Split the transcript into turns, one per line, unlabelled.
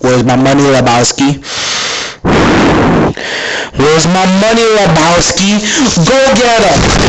Where's my money, Lebowski? Where's my money, Lebowski? Go get him!